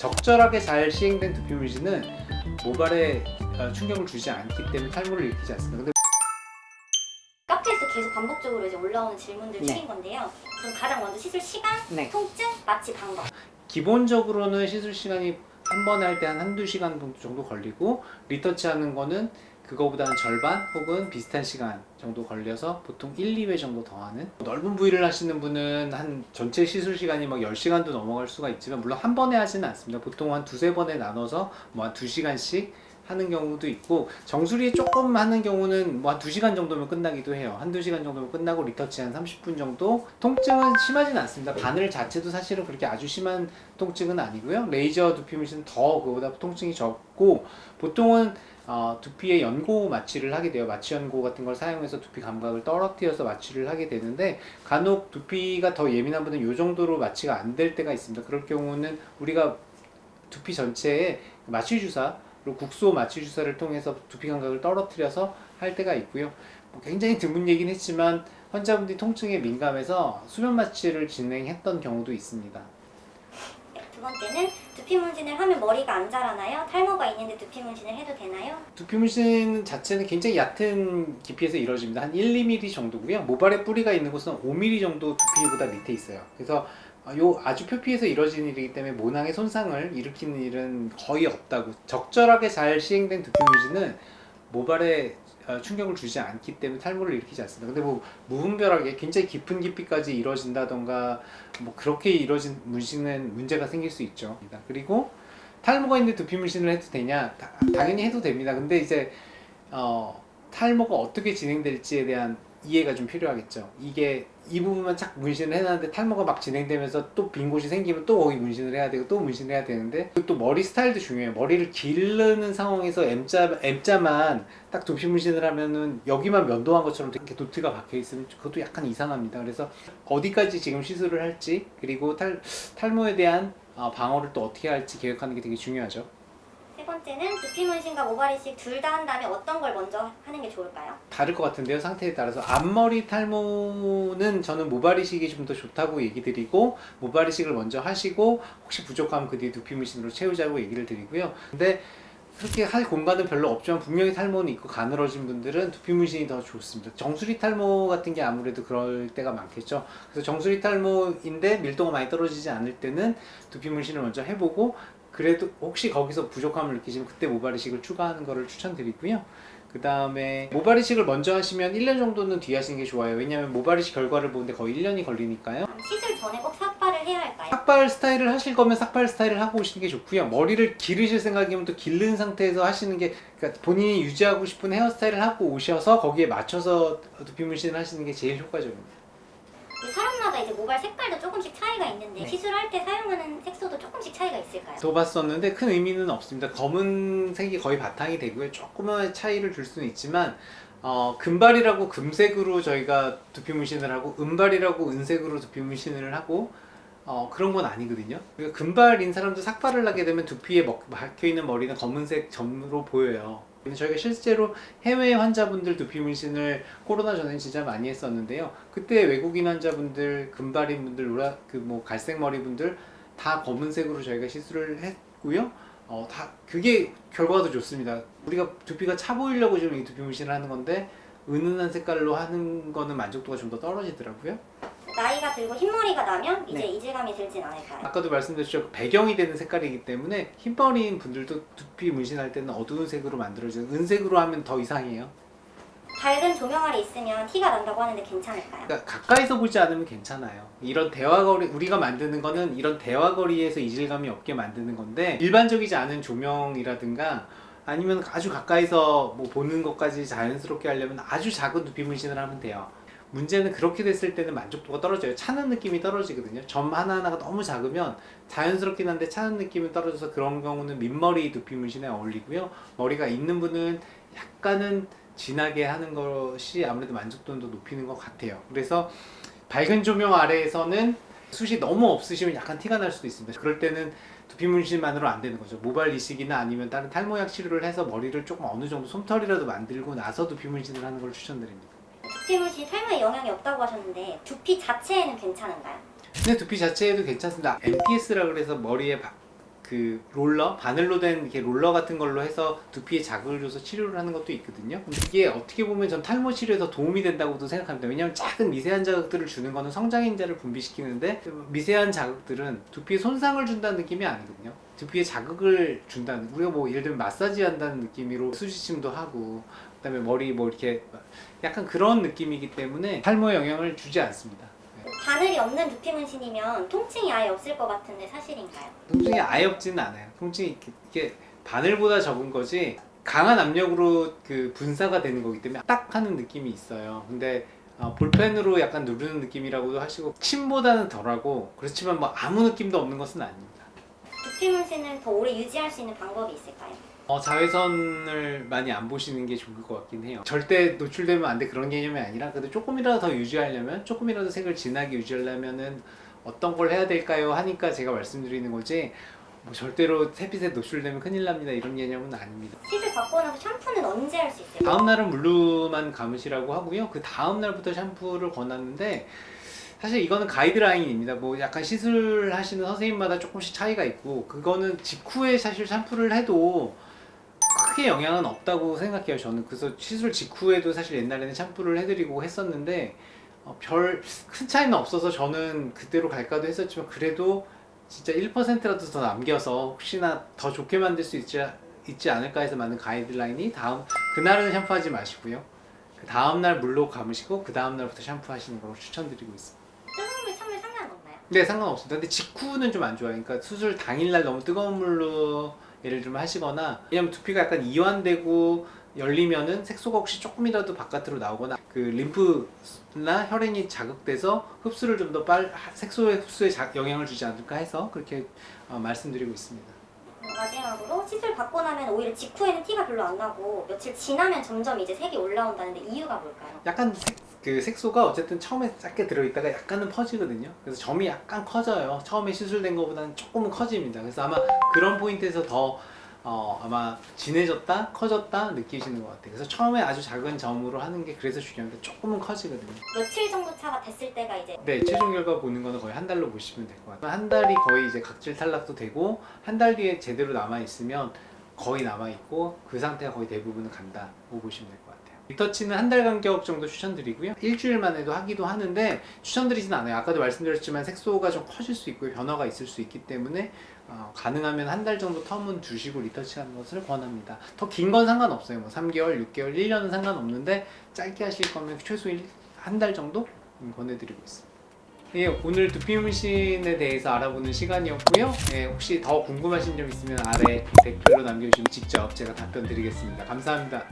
적절하게 잘 시행된 두피 문신은 모발에 어, 충격을 주지 않기 때문에 탈모를 일으키지 않습니다. 근데 카페에서 계속 반복적으로 이제 올라오는 질문들 네. 중인 건데요. 그럼 가장 먼저 시술 시간, 네. 통증, 마취 방법. 기본적으로는 시술 시간이 한 번에 할 때 한 한두 시간 정도 걸리고 리터치 하는 거는 그거보다는 절반 혹은 비슷한 시간 정도 걸려서 보통 1, 2회 정도 더 하는. 넓은 부위를 하시는 분은 한 전체 시술 시간이 막 10시간도 넘어갈 수가 있지만 물론 한 번에 하지는 않습니다. 보통 한 두세 번에 나눠서 뭐 한 2시간씩 하는 경우도 있고 정수리 조금 하는 경우는 뭐 한 2시간 정도면 끝나기도 해요. 한 2시간 정도면 끝나고 리터치 한 30분 정도? 통증은 심하진 않습니다. 바늘 자체도 사실은 그렇게 아주 심한 통증은 아니고요. 레이저 두피 문신은 더 그보다 통증이 적고 보통은 어, 두피에 연고 마취를 하게 돼요. 마취 연고 같은 걸 사용해서 두피 감각을 떨어뜨려서 마취를 하게 되는데 간혹 두피가 더 예민한 분은 이 정도로 마취가 안 될 때가 있습니다. 그럴 경우는 우리가 두피 전체에 마취 주사 그리고 국소 마취 주사를 통해서 두피 감각을 떨어뜨려서 할 때가 있고요. 뭐 굉장히 드문 얘기는 했지만 환자분들이 통증에 민감해서 수면 마취를 진행했던 경우도 있습니다. 네, 두 번째는 두피 문신을 하면 머리가 안 자라나요? 탈모가 있는데 두피 문신을 해도 되나요? 두피 문신 자체는 굉장히 얕은 깊이에서 이루어집니다. 한 1, 2mm 정도고요. 모발에 뿌리가 있는 곳은 5mm 정도 두피보다 밑에 있어요. 그래서 요 아주 표피에서 이루어지는 일이기 때문에 모낭의 손상을 일으키는 일은 거의 없다고 적절하게 잘 시행된 두피 문신은 모발에 어, 충격을 주지 않기 때문에 탈모를 일으키지 않습니다. 근데 뭐 무분별하게 굉장히 깊은 깊이까지 이루어진다던가 뭐 그렇게 이루어진 문신은 문제가 생길 수 있죠. 그리고 탈모가 있는데 두피 문신을 해도 되냐? 다- 당연히 해도 됩니다. 근데 이제 어, 탈모가 어떻게 진행될지에 대한 이해가 좀 필요하겠죠. 이게 이 부분만 착 문신을 해놨는데 탈모가 막 진행되면서 또 빈 곳이 생기면 또 거기 문신을 해야 되고 또 문신을 해야 되는데 또 머리 스타일도 중요해요. 머리를 기르는 상황에서 M자, M자만 딱 두피 문신을 하면은 여기만 면도한 것처럼 이렇게 도트가 박혀 있으면 그것도 약간 이상합니다. 그래서 어디까지 지금 시술을 할지 그리고 탈, 탈모에 대한 어, 방어를 또 어떻게 할지 계획하는 게 되게 중요하죠. 세 번째는 두피 문신과 모발 이식 둘 다 한다면 어떤 걸 먼저 하는 게 좋을까요? 다를 것 같은데요 상태에 따라서. 앞머리 탈모는 저는 모발 이식이 좀 더 좋다고 얘기 드리고 모발 이식을 먼저 하시고 혹시 부족하면 그 뒤에 두피 문신으로 채우자고 얘기를 드리고요. 근데 그렇게 할 공간은 별로 없지만 분명히 탈모는 있고 가늘어진 분들은 두피 문신이 더 좋습니다. 정수리 탈모 같은 게 아무래도 그럴 때가 많겠죠. 그래서 정수리 탈모인데 밀도가 많이 떨어지지 않을 때는 두피 문신을 먼저 해보고 그래도 혹시 거기서 부족함을 느끼시면 그때 모발 이식을 추가하는 거를 추천드리고요. 그 다음에 모발 이식을 먼저 하시면 1년 정도는 뒤에 하시는 게 좋아요. 왜냐하면 모발 이식 결과를 보는데 거의 1년이 걸리니까요. 음, 시술 전에 꼭 삭발을 해야 할까요? 삭발 스타일을 하실 거면 삭발 스타일을 하고 오시는 게 좋고요. 머리를 기르실 생각이면 또 기른 상태에서 하시는 게 그러니까 본인이 유지하고 싶은 헤어스타일을 하고 오셔서 거기에 맞춰서 두피 문신을 하시는 게 제일 효과적입니다. 이 사람마다 이제 모발 색깔도 조금씩 차이가 있는데 네. 시술할 때 사용하는 색소도 조금씩 차이가 있을까요? 둬봤었는데 큰 의미는 없습니다. 검은색이 거의 바탕이 되고요. 조금의 차이를 줄 수는 있지만 어, 금발이라고 금색으로 저희가 두피 문신을 하고 은발이라고 은색으로 두피 문신을 하고 어, 그런 건 아니거든요. 그러니까 금발인 사람도 삭발을 하게 되면 두피에 먹, 박혀있는 머리는 검은색 점으로 보여요. 저희가 실제로 해외 환자분들 두피 문신을 코로나 전에 진짜 많이 했었는데요. 그때 외국인 환자분들, 금발인 분들, 노라 그 뭐 갈색 머리 분들 다 검은색으로 저희가 시술을 했고요. 어, 다 그게 결과도 좋습니다. 우리가 두피가 차 보이려고 지금 이 두피 문신을 하는 건데 은은한 색깔로 하는 거는 만족도가 좀 더 떨어지더라고요. 나이가 들고 흰머리가 나면 이제 네. 이질감이 들진 않을까요? 아까도 말씀드렸죠 배경이 되는 색깔이기 때문에 흰머리인 분들도 두피 문신할 때는 어두운 색으로 만들어져요. 은색으로 하면 더 이상해요. 밝은 조명 아래 있으면 티가 난다고 하는데 괜찮을까요? 그러니까 가까이서 보지 않으면 괜찮아요. 이런 대화거리 우리가 만드는 거는 이런 대화거리에서 이질감이 없게 만드는 건데 일반적이지 않은 조명이라든가 아니면 아주 가까이서 뭐 보는 것까지 자연스럽게 하려면 아주 작은 두피 문신을 하면 돼요. 문제는 그렇게 됐을 때는 만족도가 떨어져요. 차는 느낌이 떨어지거든요. 점 하나하나가 너무 작으면 자연스럽긴 한데 차는 느낌이 떨어져서 그런 경우는 민머리 두피 문신에 어울리고요. 머리가 있는 분은 약간은 진하게 하는 것이 아무래도 만족도는 더 높이는 것 같아요. 그래서 밝은 조명 아래에서는 숱이 너무 없으시면 약간 티가 날 수도 있습니다. 그럴 때는 두피 문신만으로 안 되는 거죠. 모발 이식이나 아니면 다른 탈모약 치료를 해서 머리를 조금 어느 정도 솜털이라도 만들고 나서 두피 문신을 하는 걸 추천드립니다. 두피 문신 탈모에 영향이 없다고 하셨는데 두피 자체에는 괜찮은가요? 근데 두피 자체에도 괜찮습니다. MPS라 그래서 머리에 바- 그 롤러 바늘로 된 이렇게 롤러 같은 걸로 해서 두피에 자극을 줘서 치료를 하는 것도 있거든요. 이게 어떻게 보면 전 탈모 치료에서 도움이 된다고도 생각합니다. 왜냐하면 작은 미세한 자극들을 주는 거는 성장인자를 분비시키는데 미세한 자극들은 두피에 손상을 준다는 느낌이 아니거든요. 두피에 자극을 준다는 우리가 뭐 예를 들면 마사지 한다는 느낌으로 수지침도 하고 그 다음에 머리 뭐 이렇게 약간 그런 느낌이기 때문에 탈모에 영향을 주지 않습니다. 바늘이 없는 두피 문 신이면 통증이 아예 없을 것 같은데 사실인가요? 통증이 아예 없지는 않아요. 통증이 이게 바늘보다 적은 거지 강한 압력으로 그 분사가 되는 거기 때문에 딱 하는 느낌이 있어요. 근데 어, 볼펜으로 약간 누르는 느낌이라고도 하시고 침보다는 덜하고 그렇지만 뭐 아무 느낌도 없는 것은 아닙니다. 두피 문신을 더 오래 유지할 수 있는 방법이 있을까요? 어, 자외선을 많이 안 보시는 게 좋을 것 같긴 해요. 절대 노출되면 안 돼 그런 개념이 아니라 그래도 조금이라도 더 유지하려면 조금이라도 색을 진하게 유지하려면은 어떤 걸 해야 될까요? 하니까 제가 말씀드리는 거지 뭐 절대로 햇빛에 노출되면 큰일 납니다 이런 개념은 아닙니다. 시술 받고 나서 샴푸는 언제 할 수 있을까요? 다음 날은 물로만 감으시라고 하고요. 그 다음 날부터 샴푸를 권하는데 사실 이거는 가이드라인입니다. 뭐 약간 시술하시는 선생님마다 조금씩 차이가 있고 그거는 직후에 사실 샴푸를 해도 크게 영향은 없다고 생각해요. 저는 그래서 시술 직후에도 사실 옛날에는 샴푸를 해드리고 했었는데 어, 별큰 차이는 없어서 저는 그대로 갈까도 했었지만 그래도 진짜 1%라도 더 남겨서 혹시나 더 좋게 만들 수 있지, 있지 않을까 해서 만든 가이드라인이 다음 그날은 샴푸하지 마시고요. 그 다음 날 물로 감으시고 그 다음 날부터 샴푸하시는 걸 추천드리고 있습니다. 뜨거운 물 찬물 상관없나요? 네 상관없습니다. 근데 직후는 좀 안 좋아요. 그러니까 수술 당일날 너무 뜨거운 물로 예를 들면 하시거나 왜냐면 두피가 약간 이완되고 열리면은 색소가 혹시 조금이라도 바깥으로 나오거나 그 림프나 혈행이 자극돼서 흡수를 좀 더 빨 색소의 흡수에 자- 영향을 주지 않을까 해서 그렇게 어, 말씀드리고 있습니다. 어, 마지막으로 시술 받고 나면 오히려 직후에는 티가 별로 안 나고 며칠 지나면 점점 이제 색이 올라온다는데 이유가 뭘까요? 약간 색, 그 색소가 어쨌든 처음에 작게 들어있다가 약간은 퍼지거든요. 그래서 점이 약간 커져요. 처음에 시술된 것보다는 조금은 커집니다. 그래서 아마 그런 포인트에서 더 어, 아마 진해졌다, 커졌다 느끼시는 것 같아요. 그래서 처음에 아주 작은 점으로 하는 게 그래서 중요한데 조금은 커지거든요. 며칠 정도 차가 됐을 때가 이제 네, 최종 결과 보는 거는 거의 한 달로 보시면 될 것 같아요. 한 달이 거의 이제 각질 탈락도 되고 한 달 뒤에 제대로 남아 있으면 거의 남아 있고 그 상태가 거의 대부분은 간다고 보시면 될 것 같아요. 리터치는 한 달 간격 정도 추천드리고요. 일주일만 해도 하기도 하는데 추천드리진 않아요. 아까도 말씀드렸지만 색소가 좀 커질 수 있고 변화가 있을 수 있기 때문에 어, 가능하면 한 달 정도 텀은 두시고 리터치하는 것을 권합니다. 더 긴 건 상관없어요. 뭐 3개월, 6개월, 1년은 상관없는데 짧게 하실 거면 최소 한 달 정도 음, 권해드리고 있습니다. 예, 오늘 두피 문신에 대해서 알아보는 시간이었고요. 예, 혹시 더 궁금하신 점 있으면 아래 댓글로 남겨주시면 직접 제가 답변 드리겠습니다. 감사합니다.